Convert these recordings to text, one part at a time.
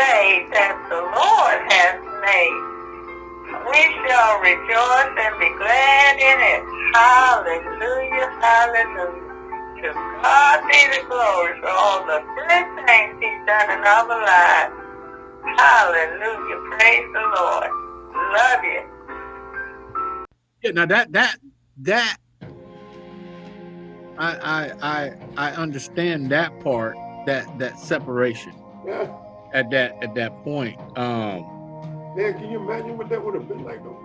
day that the Lord has made. We shall rejoice and be glad in it. Hallelujah, hallelujah. To God be the glory for all the good things he's done in our lives. Hallelujah, praise the Lord. Love you. Yeah, now that that that I I I I understand that part, that that separation. Yeah. At that at that point. Um Man, can you imagine what that would have been like though?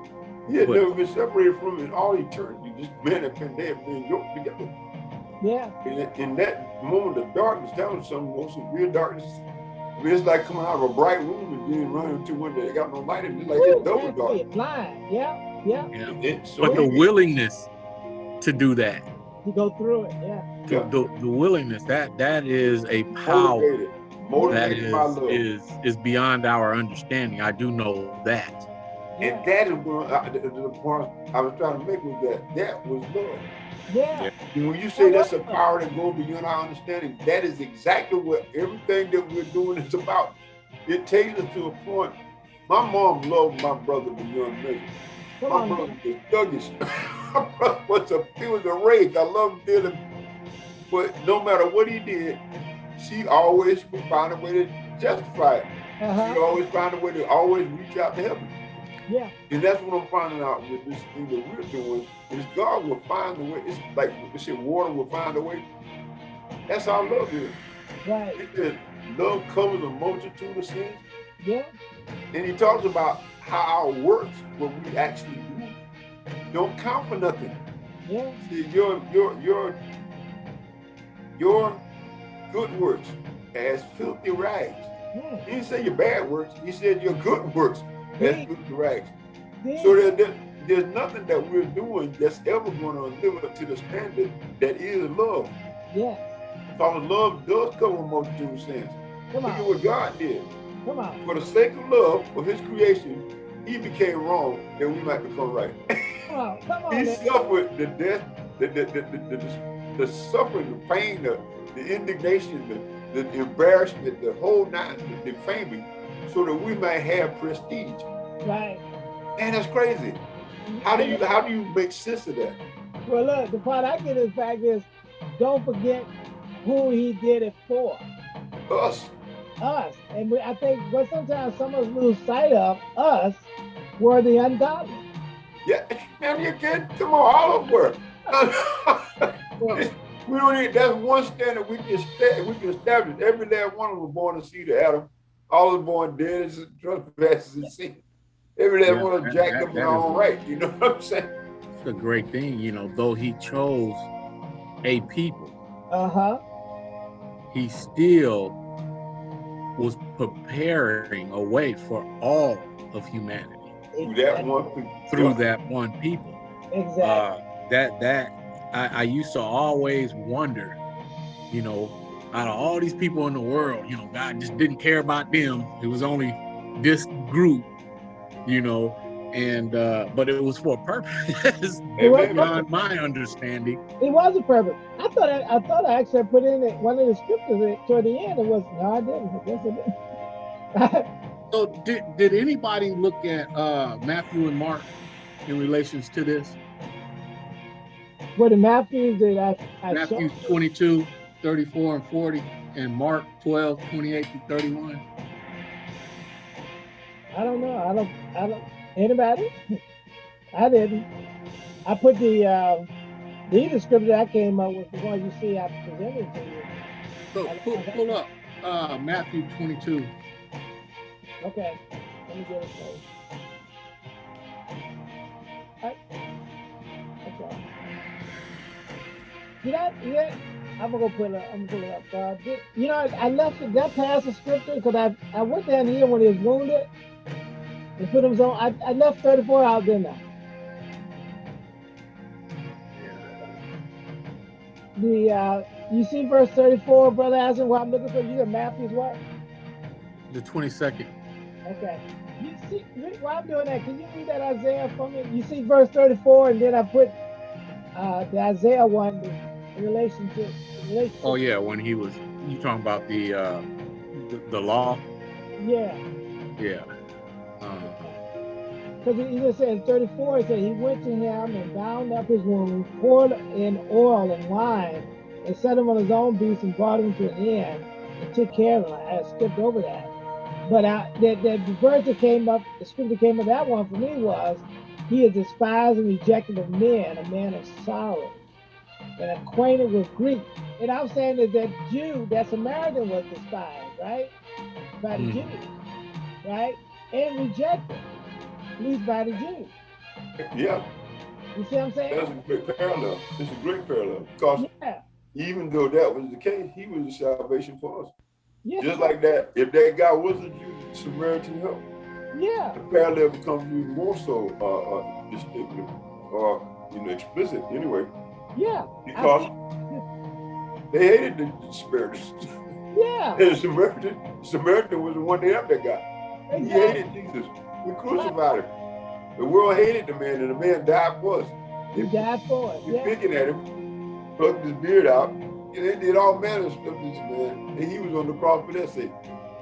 He had What? never been separated from it all eternity. This man had been there, been yoked together. Yeah. In, in that moment of darkness, that was some most severe darkness. I mean, it's like coming out of a bright room and then running into one that got no light in it. It's like it's double That's dark. it, blind. Yeah, yeah. yeah. It- so But the he- willingness to do that, To go through it. Yeah. the, Yeah. the, the willingness, that that is a power motivated, that motivated is by love. is is beyond our understanding. I do know that. And that is what I, the, the point I was trying to make was that that was love. Yeah. And when you say that's a power that goes beyond our understanding, that is exactly what everything that we're doing is about. It takes us to a point. My mom loved my brother beyond measure. Come My on. brother man. was thuggish. my brother was a he was a rage. I loved him dearly. But no matter what he did, she always find a way to justify it. She Uh-huh. always find a way to always reach out to help him. Yeah. And that's what I'm finding out with this thing that we're doing is God will find a way. It's like they say water will find a way. That's how love is. Right. It says love covers a multitude of sins. Yeah. And he talks about how our works, what we actually do, don't count for nothing. Yeah. See, your your your your good works as filthy rags. Hmm. Yeah. He didn't say your bad works. He said your good works as Yeah. filthy rags. Yeah. So there, there- there's nothing that we're doing that's ever going to live up to the standard that is love. yeah. Because love does cover a multitude of sins. Come Look at what God did. Come on. For the sake of love for his creation, he became wrong that we might become right. Come on. Come on. he man. suffered the death, the, the, the, the, the, the suffering, the pain, the, the indignation, the, the embarrassment, the whole nine, the defaming, so that we might have prestige. Right. Man, that's crazy. How do you how do you make sense of that? Well, look, the part I get is fact is, don't forget who he did it for. Us. Us. And we, I think what sometimes some of us lose sight of, us, were the ungodly. Yeah, man, you get on, all over. We don't need that's one standard we can sta- we can establish. Every last one of them born to see the Adam. All of them born dead as trespasses and sin. Every last Yeah, one of them jacked up in their own right. You know what I'm saying? It's a great thing, you know, though he chose a people, Uh-huh. he still was preparing a way for all of humanity Through that one people. through that one people. Exactly. Uh, that that I, I used to always wonder, you know, out of all these people in the world, you know, God just didn't care about them. It was only this group, you know, and uh, but it was for a purpose Amen. beyond my understanding. It was a purpose. I thought I, I thought I actually put in it, one of the scriptures toward the end. It was no, I didn't. Yes, I did. So did did anybody look at uh, Matthew and Mark in relations to this? What in Matthew did I? I Matthew showed- 22, 34 and 40, and Mark 12, 28 to 31. I don't know. I don't. I don't. Anybody? I didn't. I put the uh, the scripture I came up with the one you see I presented to you. So pull, pull up uh, Matthew 22. Okay. Let me get it for you. You know, yeah, I'm gonna put it up. I'm gonna put it up. Uh, did, you know, I, I left it, that past the scripture because I I went down here when he was wounded and put him on. I, I left 34 out, didn't I? The uh, you see verse 34, brother Aslan, what I'm looking for. You got Matthew's what? The 22nd. Okay. You see, while I'm doing that, can you read that Isaiah for me? You see verse 34, and then I put uh, the Isaiah one in relation to. In relation Oh yeah, when he was you talking about the uh, the, the law. Yeah. Yeah. Um, Because he just said in 34, he said he went to him and bound up his wound, poured in oil and wine, and set him on his own beast and brought him to an inn and took care of him. I skipped over that. But I, the, the, the verse that came up, the scripture came up, that one for me was, he is despised and rejected of men, a man of sorrow, and acquainted with Greek. And I'm saying that that Jew, that Samaritan was despised, right? By the Mhm. Jews, right? And rejected, at least by the Jews. Yeah, You see what I'm saying? that's a great parallel. It's a great parallel because Yeah, even though that was the case, he was the salvation for us. yeah, Just like that, if that guy was a Jew, Samaritan helped. yeah, The parallel becomes even more so uh, uh, distinctive or you know explicit anyway yeah, because they hated the, Samaritans. yeah, and the Samaritan, Samaritan was the one that helped that guy. He hated Jesus. We crucified him. The world hated the man, and the man died for us. He died for us. They Yeah, picking at him, plucked his beard out. and They did all manner of stuff to this man, and he was on the cross for their sake.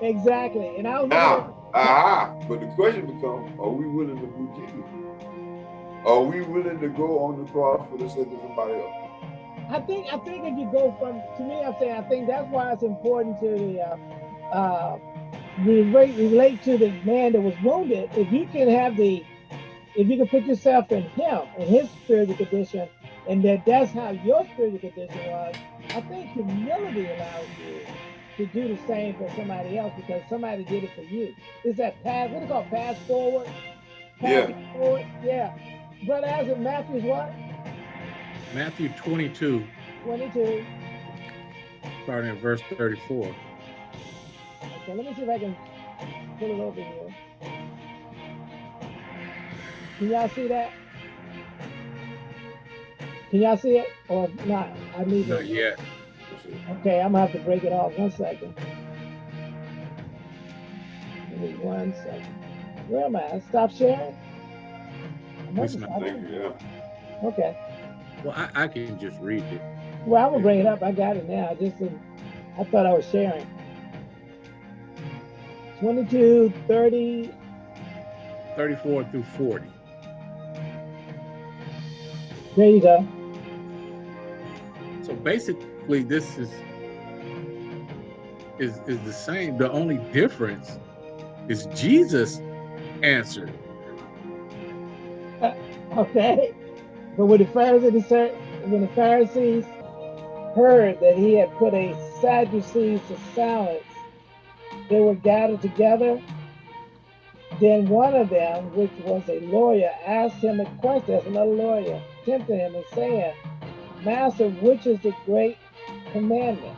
exactly. And I was Now, aha, but the question becomes, are we willing to do Jesus? Are we willing to go on the cross for the sake of somebody else? I think I think if you go from to me, I'm saying I think that's why it's important to the uh, uh, relate relate to the man that was wounded. If you can have the, if you can put yourself in him in his spiritual condition, and that that's how your spiritual condition was. I think humility allows you to do the same for somebody else because somebody did it for you. Is that pass? What do you call it, pass forward? Pass Yeah. forward? Yeah. Brother Isaac Matthews, what? Matthew 22, 22. starting at verse 34. Okay, let me see if I can pull it over here. Can y'all see that? Can y'all see it or not? I need Not to. yet. Okay, I'm gonna have to break it off. One second. Give me one second. Where am I? Stop sharing. I'm It's not- not I- Thank you, yeah. Okay. Well, I, I can just read it. Well, I'm gonna bring it up. I got it now. I just didn't, I thought I was sharing. 22, 30, 34 through 40. there you go. So basically, this is is is the same. The only difference is Jesus answered. Okay. But when the Pharisees when the Pharisees heard that he had put a Sadducees to silence, they were gathered together. Then one of them, which was a lawyer, asked him a question. That's another lawyer, tempting him and saying, Master, which is the great commandment?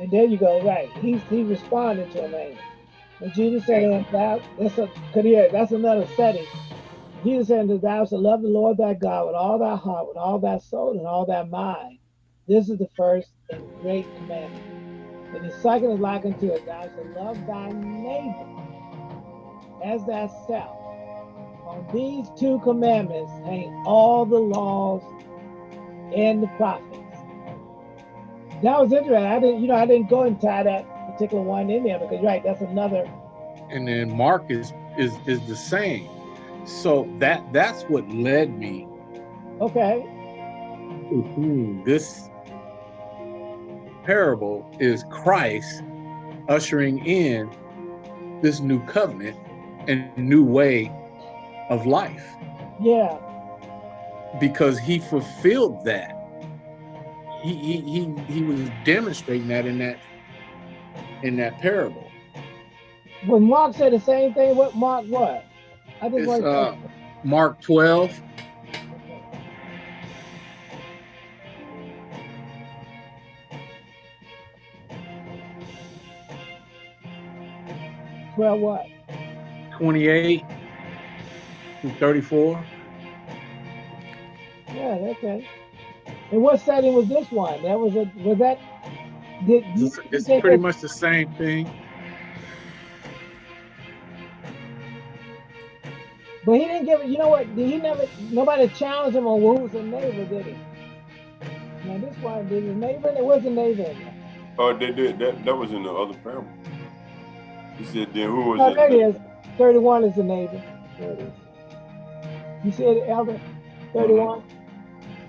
And there you go, right. He's he responded to him. And Jesus said him, that's a that's another setting. Jesus said, that Thou shalt love the Lord thy God with all thy heart, with all thy soul, and all thy mind. This is the first and great commandment. And the second is like unto it, Thou shalt love thy neighbor as thyself. On these two commandments hang all the laws and the prophets. That was interesting. I didn't, you know, I didn't go and tie that particular one in there because, right, that's another. And then Mark is is is the same. So that that's what led me Okay, to hmm, this parable is Christ ushering in this new covenant and new way of life yeah, because he fulfilled that. He he he, he was demonstrating that in that in that parable. when Mark said the same thing, what Mark what? I It's want uh, Mark 12, well, what? 28 through 34. Yeah, okay. And what setting was this one? That was a was that? Did It's, pretty it- much the same thing. But he didn't give it. You know what? He never. Nobody challenged him on who was a neighbor, did he? Now this one, did his neighbor? It was a neighbor. Oh, they did, that, that was in the other parable. He said, then who was Oh, there it is. 31 is the neighbor. There it is. You said elder 31?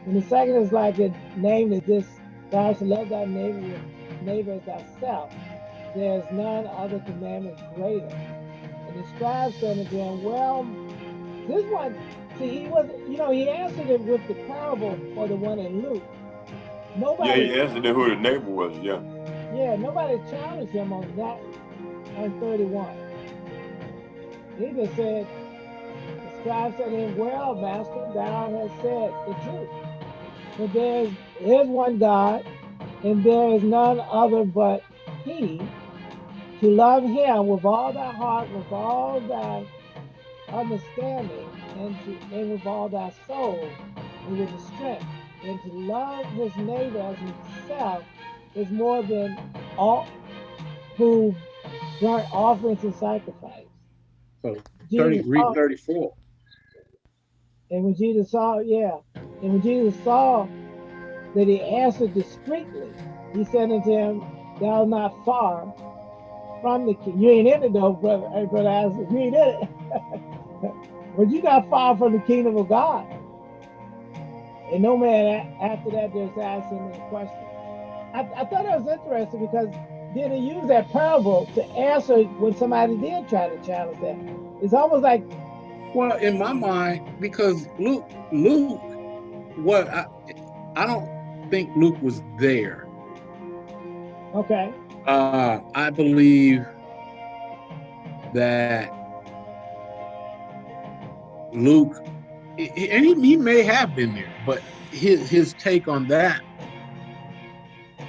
And the second is like a name is this thou shalt love thy neighbor neighbor as thyself. There's none other commandment greater. And the scribe said unto him, Well, this one, see, he was, you know, he answered it with the parable for the one in Luke. Nobody, Yeah, he answered then who the neighbor was. Yeah. yeah, nobody challenged him on that on 31. He just said, the scribe said to him, Well, master, thou hast said the truth. But there is, is one God, and there is none other but He, to love Him with all thy heart, with all thy understanding, and, to, and with all thy soul, and with the strength, and to love his neighbor as himself is more than all who burnt offerings and sacrifice. So 30, Jesus read 34. and when Jesus saw, yeah, and when Jesus saw that he answered discreetly, he said unto him, Thou art not far from the king. You ain't in it though, brother. Hey, brother Isaac, you ain't in it. but you got far from the kingdom of God. And no man after that just asked him any question. I, I thought that was interesting because then he used that parable to answer when somebody did try to challenge that. It's almost like Well, in my mind, because Luke, Luke, what I, I don't think Luke was there. okay, Uh, I believe that Luke, and he, he may have been there, but his his take on that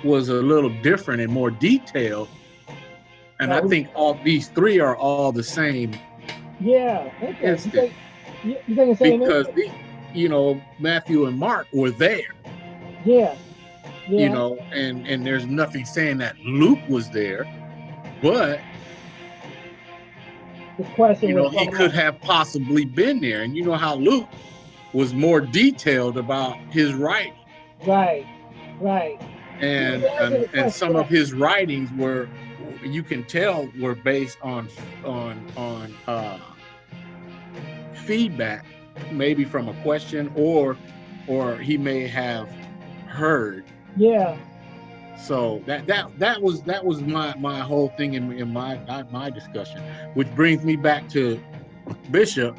was a little different and more detailed. And I think all these three are all the same yeah. Okay. You think, you think the same? because the, you know Matthew and Mark were there. Yeah. Yeah. you know, and and there's nothing saying that Luke was there, but the question you know he could have possibly been there, and you know how Luke was more detailed about his writing, Right. Right. and and, and some of his writings were, you can tell, were based on on on uh, feedback, maybe from a question or or he may have heard Yeah. So that that that was that was my my whole thing in, in my my discussion, which brings me back to Bishop.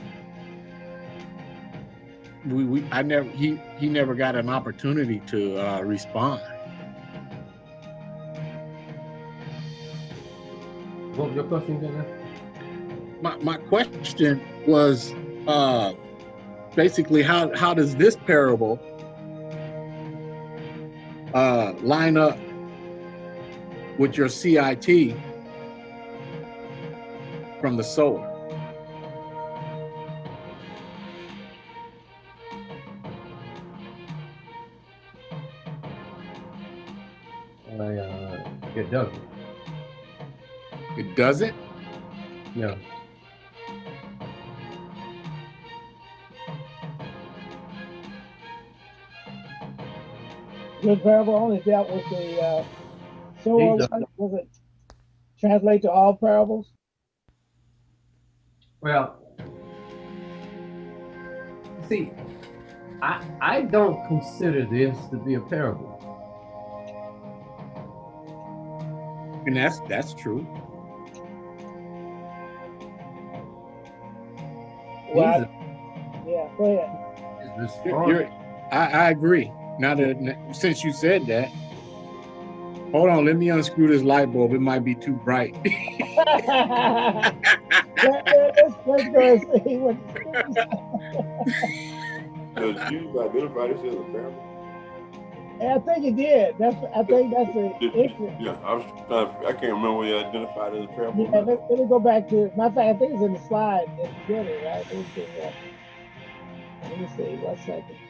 We, we I never he he never got an opportunity to uh, respond. What was your question again? My my question was uh, basically how how does this parable uh, line up with your CIT from the sower. I, uh, it doesn't. It doesn't. No. Good parable only dealt with the uh, sower. Jesus. one. Was it translate to all parables? Well, see, I I don't consider this to be a parable. And that's that's true. Well, I- yeah. Go ahead. You're, you're- I, I agree. Now that since you said that, hold on, let me unscrew this light bulb. It might be too bright. Yeah, yeah, let's, let's go and see what. Does Jesus identify this as a parable? And I think it did. That's. I think that's the issue. Yeah, I was trying I can't remember whether he identified as a parable. Yeah, let, let me go back to. My fact, I think it's in the slide at the beginning, right? Let me see. Let me see. One second.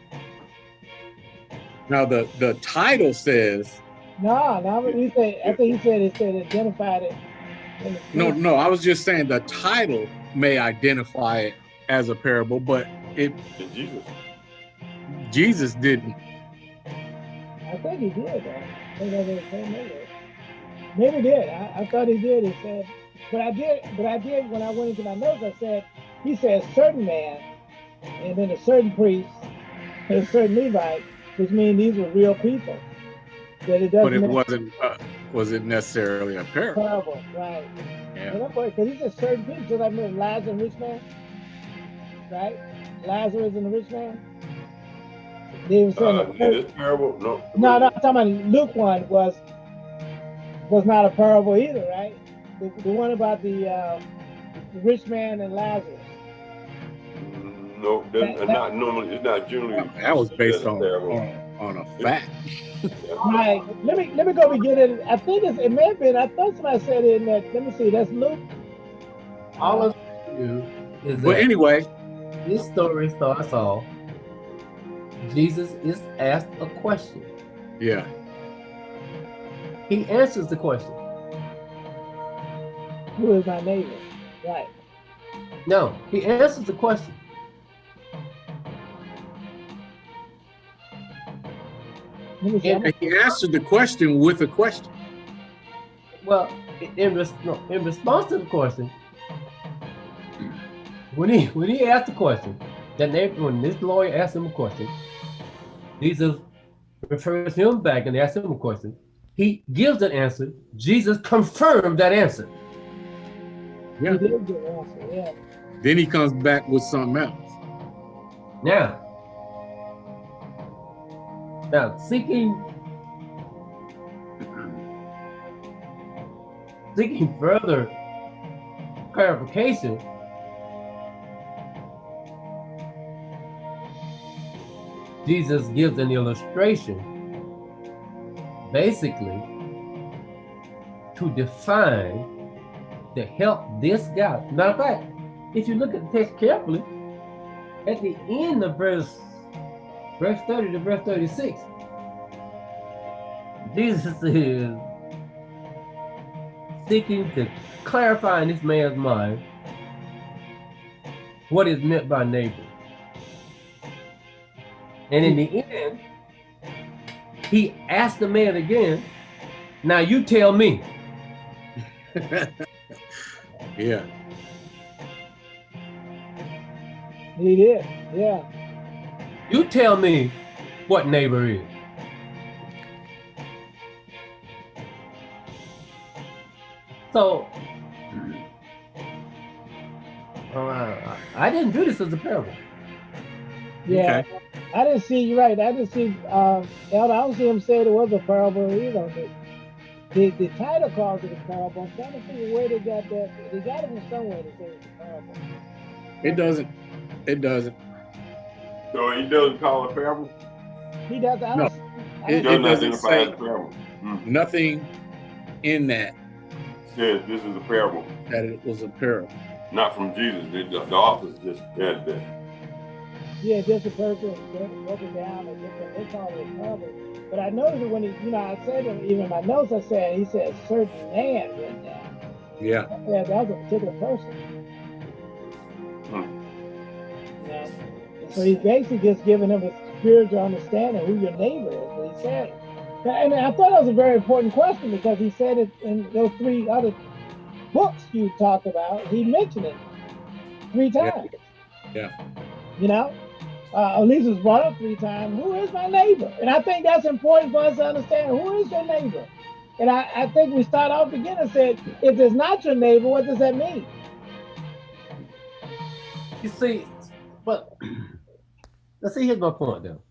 Now the the title says No, no. He said. I think he said it said identified it. no, no. I was just saying the title may identify it as a parable, but it Did Jesus? Jesus didn't. I think he did. Though. I think I did maybe. Maybe did. I, I thought he did. He said but I did, but I did when I went into my notes. I said he said certain man, and then a certain priest, and a certain Levite, which means these were real people. That it doesn't. But it wasn't uh, was it necessarily a parable? parable, right? Yeah. Because he said certain people, just like remember Lazarus and the rich man, right? Lazarus and the rich man. They were saying Uh, that this parable, no. No, no, I'm talking about Luke one was was not a parable either, right? The, the one about the, uh, the rich man and Lazarus. No, that's uh, not normally, it's not generally. That was based on Parable. on, on a fact. Right. Let me let me go begin it. I think it's, it may have been. I thought somebody said it in that. Let me see. That's Luke. All of you is But anyway, this story starts off. Jesus is asked a question. yeah. He answers the question. Who is my neighbor? Right. No, he answers the question. And he answered the question with a question. Well, in, res- no, in response to the question, when he when he asked the question, that neighbor, when this lawyer asked him a question, Jesus refers him back and asks him a question. He gives an answer. Jesus confirmed that answer. Yeah. He did answer. Yeah. Then he comes back with something else. Now, now seeking seeking further clarification, Jesus gives an illustration, basically, to define to help this guy. Matter of fact, if you look at the text carefully, at the end of verse verse 30 to verse 36, Jesus is seeking to clarify in this man's mind what is meant by neighbor. And in the end, he asked the man again, now you tell me. Yeah. He did. Yeah. You tell me what neighbor is. So, uh, I- I didn't do this as a parable. Yeah. Okay. I didn't see. You're right. I didn't see. Um, Elder, I don't see him say it was a parable either. The, the, the title calls it a parable. I'm trying to figure where they got that. They got it from somewhere to say it's a parable. It doesn't. It doesn't. So he doesn't call it a parable? He does. I No. don't, It- Doesn't doesn't identify say- as a parable. Mm. Nothing in that Says this is a parable, that it was a parable. not from Jesus. The, the, the authors just said that. yeah, just a person broke broke down and different. They call it a parable. But I noticed that when he, you know, I said it, even in my notes, I said he said certain man went down. Yeah. I said that was a particular person. Hmm. You know? So he's basically just giving him a spiritual understanding who your neighbor is. What he said. And I thought that was a very important question because he said it in those three other books you talked about. He mentioned it three Yeah. times. Yeah. You know, uh, at least it was brought up three times. Who is my neighbor? And I think that's important for us to understand. Who is your neighbor? And I, I think we start off again and said, if it's not your neighbor, what does that mean? You see, but let's see, here's my point though.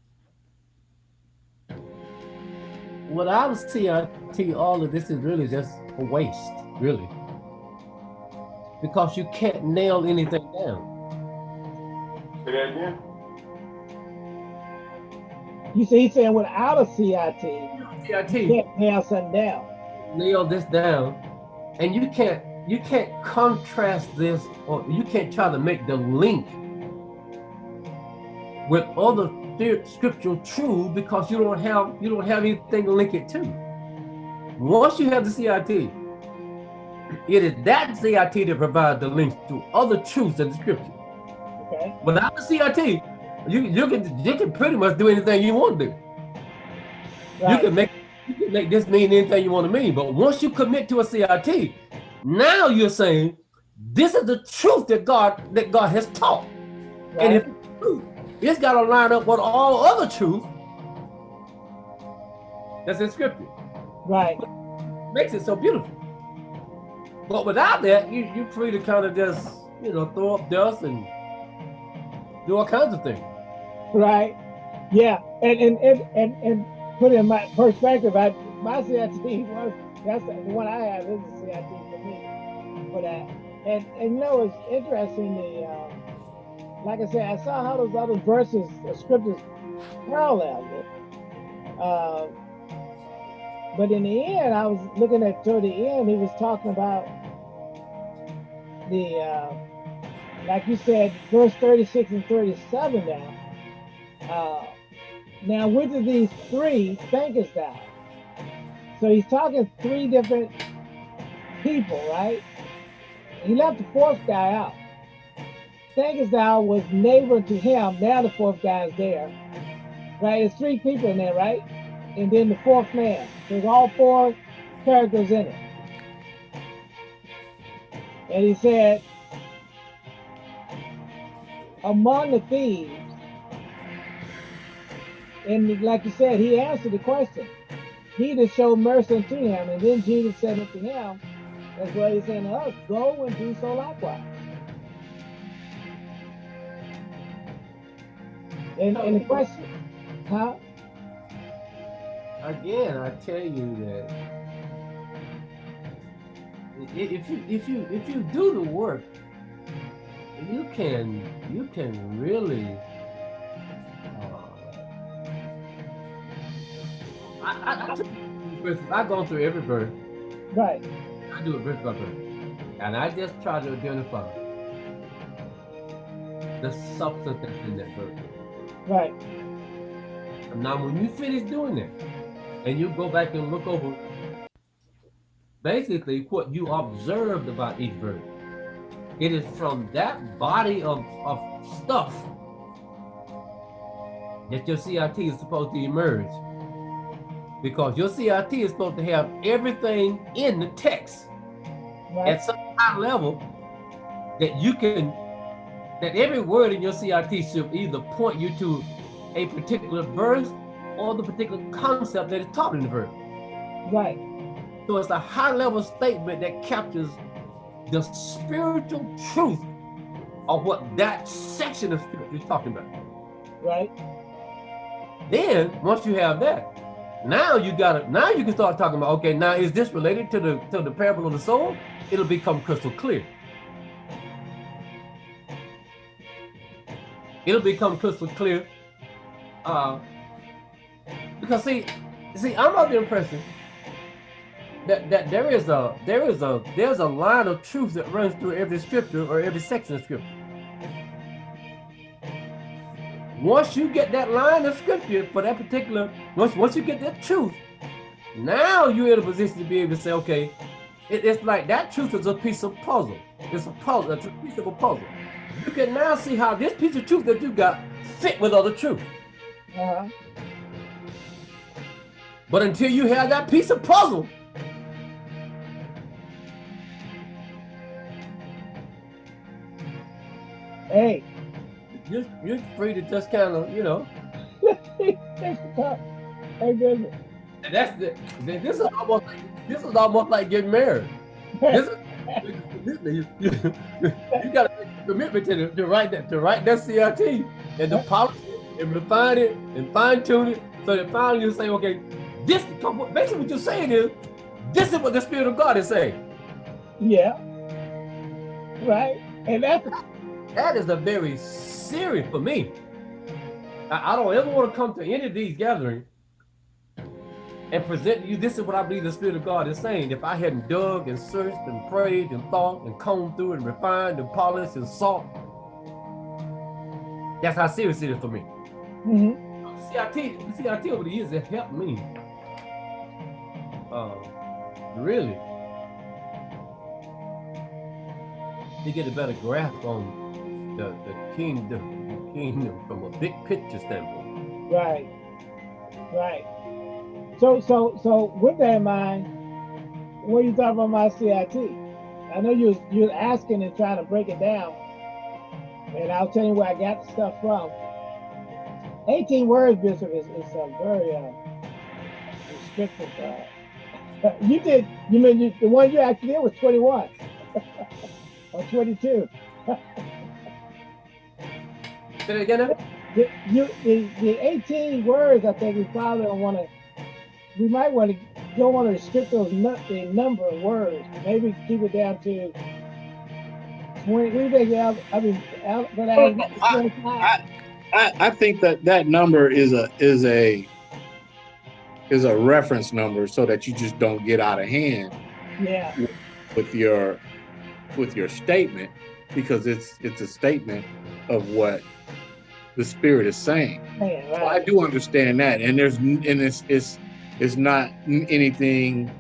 What I would see, I see all of this is really just a waste, really. Because you can't nail anything down. Say that again? You see, he's saying without a CIT, CIT, you can't nail something down. nail this down, and you can't you can't contrast this or you can't try to make the link with other scriptural truth because you don't have you don't have anything to link it to. Once you have the CIT, it is that CIT that provides the links to other truths in the scripture. Okay. Without the CIT, you you can you can pretty much do anything you want to do. You can make you can make this mean anything you want to mean, but once you commit to a CIT, Now you're saying this is the truth that God that God has taught. Right. And if it's got to line up with all other truth that's in scripture. right. Makes it so beautiful. But without that, you you're free to kind of just, you know, throw up dust and do all kinds of things. Right. Yeah. And and and and, and put in my perspective, I my CIT was that's the one I have is a CIT for me for that. And and you know it's interesting the uh, like I said, I saw how those other verses, the scriptures parallel it. Uh, but in the end, I was looking at toward the end, he was talking about the uh, like you said, verse 36 and 37 now. Uh, now, which of these three thinkest thou? So he's talking three different people, right? He left the fourth guy out. Thinkest was neighbor to him. Now the fourth guy is there, right? There's three people in there, right? And then the fourth man. There's all four characters in it. And he said, among the thieves, and like you said, he answered the question. He that showed mercy unto him, and then Jesus said unto him, that's what he's saying to us, go and do so likewise. And, and the question, huh? Again, I tell you that if you if you if you do the work, you can you can really. Uh, I, I, I, I've gone through every verse. Right, I do a verse by verse, and I just try to identify the substance that's in that verse. Right, Now, when you finish doing that, and you go back and look over basically what you observed about each verse, it is from that body of, of stuff that your CIT is supposed to emerge. Because your CIT is supposed to have everything in the text right, at some high level that you can that every word in your CIT should either point you to a particular verse or the particular concept that is taught in the verse. right, So it's a high level statement that captures the spiritual truth of what that section of scripture is talking about. right, Then once you have that, now you gotta now you can start talking about okay, now is this related to the to the parable of the sower? It'll become crystal clear. It'll become crystal clear. Uh because see, see, I'm of the impression that, that there is a there is a there's a line of truth that runs through every scripture or every section of scripture. Once you get that line of scripture for that particular, once once you get that truth, now you're in a position to be able to say, okay, it- it's like that truth is a piece of puzzle. It's a puzzle, it's a piece of a puzzle. You can now see how this piece of truth that you got fit with other truth. uh-huh, But until you have that piece of puzzle, hey, you're, you're free to just kind of, you know, and that's the, this is almost like, this is almost like getting married. This is, you, you, you got to make a commitment to, to write that to write that CIT and to polish it and refine it and fine tune it so that finally you say, okay, this basically what you're saying is this is what the Spirit of God is saying. Yeah. Right. And that's That is a very serious for me. I, I don't ever want to come to any of these gatherings and present you this is what I believe the Spirit of God is saying. If I hadn't dug and searched and prayed and thought and combed through and refined and polished and sought, that's how serious it is for me. hmm CIT, the CIT over the years has helped me. Uh, really to get a better grasp on the, the kingdom, the kingdom from a big picture standpoint. right. Right. So so so with that in mind, what you thought about my CIT? I know you was you was asking and trying to break it down, and I'll tell you where I got the stuff from. 18 words, Bishop, is, is a very uh, restrictive. Uh, you did, you mean you, the one you actually did was 21 or 22. Say it again. The, you, the, the 18 words, I think we probably don't want to, we might want to, don't want to restrict those, the number of words. Maybe keep it down to 20, we think, Al, I mean, Al, but I, Well, I- 25. I, I think that that number is a is a is a reference number so that you just don't get out of hand yeah, with your with your statement because it's it's a statement of what the spirit is saying. man, So I do understand that, and there's and it's it's it's not anything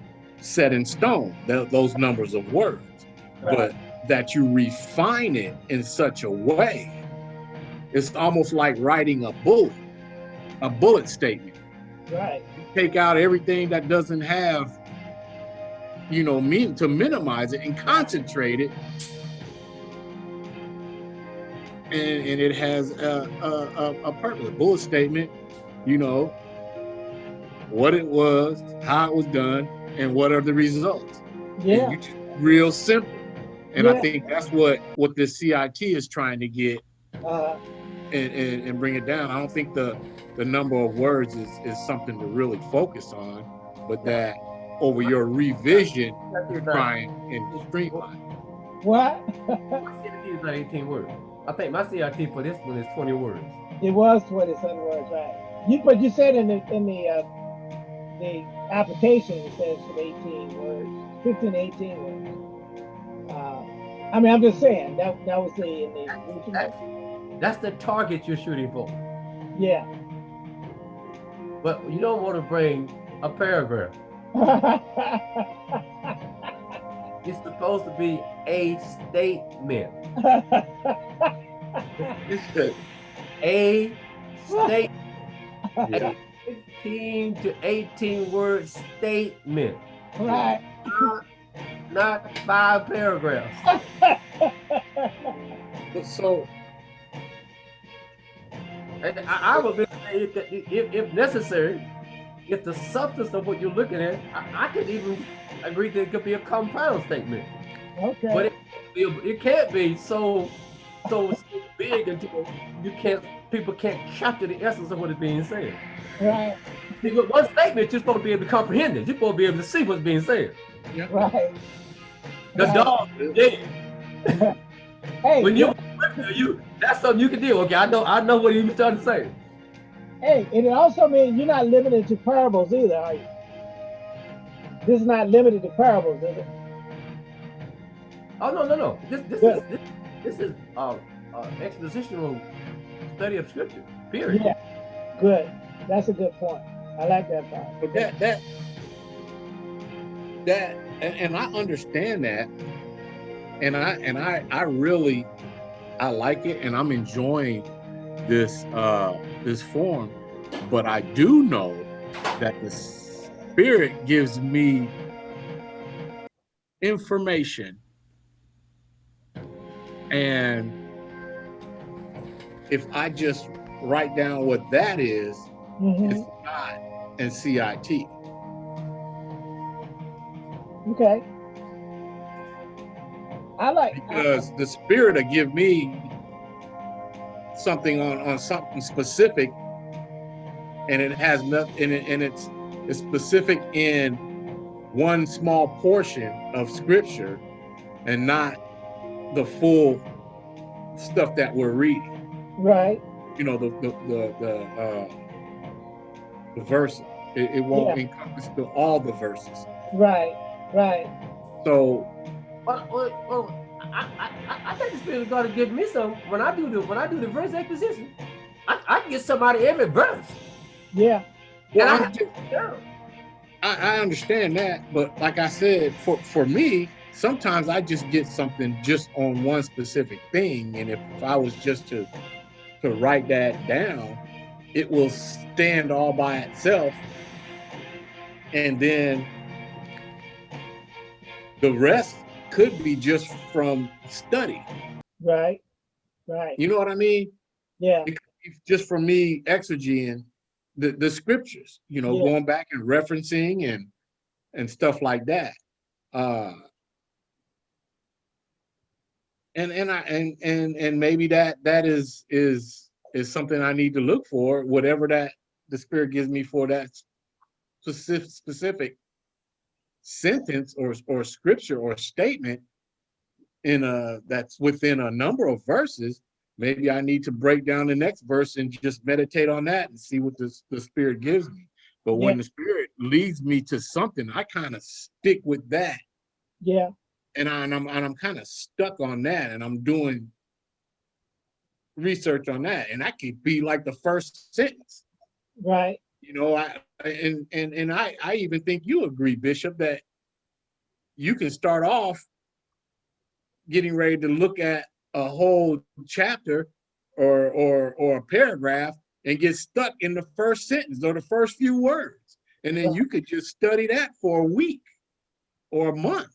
set in stone. Th- those numbers of words, but that you refine it in such a way, it's almost like writing a bullet, a bullet statement. Right, Take out everything that doesn't have, you know, mean to minimize it and concentrate it. And, and it has a, a, a, a purpose, a bullet statement, you know, what it was, how it was done, and what are the results. Yeah, you just real simple. And Yeah. I think that's what what this CIT is trying to get uh, and, and, and bring it down. I don't think the the number of words is, is something to really focus on, but that over your revision, you're trying and streamline. what? My CIT is not 18 words. I think my CIT for this one is 20 words. It was 27 words, right? You, but you said in the, in the, uh, the application, says 18 words, 15, 18 words. Uh, I mean, I'm just saying, that, that was the, the original. That's the target you're shooting for. Yeah. But you don't want to bring a paragraph. It's supposed to be a statement. A statement. yeah, 15 to 18 word statement. right. Not, not five paragraphs. but so And I, I would say if, if, if necessary, if the substance of what you're looking at, I, I could even agree that it could be a compound statement. Okay. But it, it, it can't be so so big until you can't people can't capture the essence of what is being said. right. See, with one statement, you're supposed to be able to comprehend it. You're supposed to be able to see what's being said. Yeah. Right. The Right. dog is dead. Hey, When you you that's something you can do. Okay, I know I know what he was trying to say. hey, and it also means you're not limited to parables either, are you? This is not limited to parables, is it? Oh no no no! This this Yeah. is this, this is uh, uh, expositional study of scripture. Period. Yeah. Good. That's a good point. I like that part. but that that that and, and I understand that and I and I I really I like it and I'm enjoying this uh this form but I do know that the spirit gives me information and if I just write down what that is Mhm. it's not and CIT Okay. I like. because the spirit will give me something on on something specific and it has nothing and, it, and it's it's specific in one small portion of scripture and not the full stuff that we're reading right. you know the the the, the uh the verse it, it won't encompass the, all the verses Right. Right. so Well, well, well I, I, I, I think the spirit of God to give me some when I do the when I do the verse exposition. I, I can get somebody every verse. Yeah. well, And I- just- Yeah. I, I understand that, but like I said, for for me, sometimes I just get something just on one specific thing, and if, if I was just to to write that down, it will stand all by itself, and then the rest could be just from study. Right. Right. You know what I mean? Yeah. Just from me exegeting the, the scriptures, you know, Yeah. going back and referencing and and stuff like that. Uh and and I and and and maybe that that is is is something I need to look for, whatever that the spirit gives me for that specific specific sentence or or scripture or statement in a that's within a number of verses maybe i need to break down the next verse and just meditate on that and see what the, the spirit gives me but when Yeah. the spirit leads me to something i kind of stick with that Yeah. And, I, and i'm and i'm kind of stuck on that and i'm doing research on that and that could be like the first sentence Right. you know i and and and i i even think you agree bishop that you can start off getting ready to look at a whole chapter or or or a paragraph and get stuck in the first sentence or the first few words and then Yeah. you could just study that for a week or a month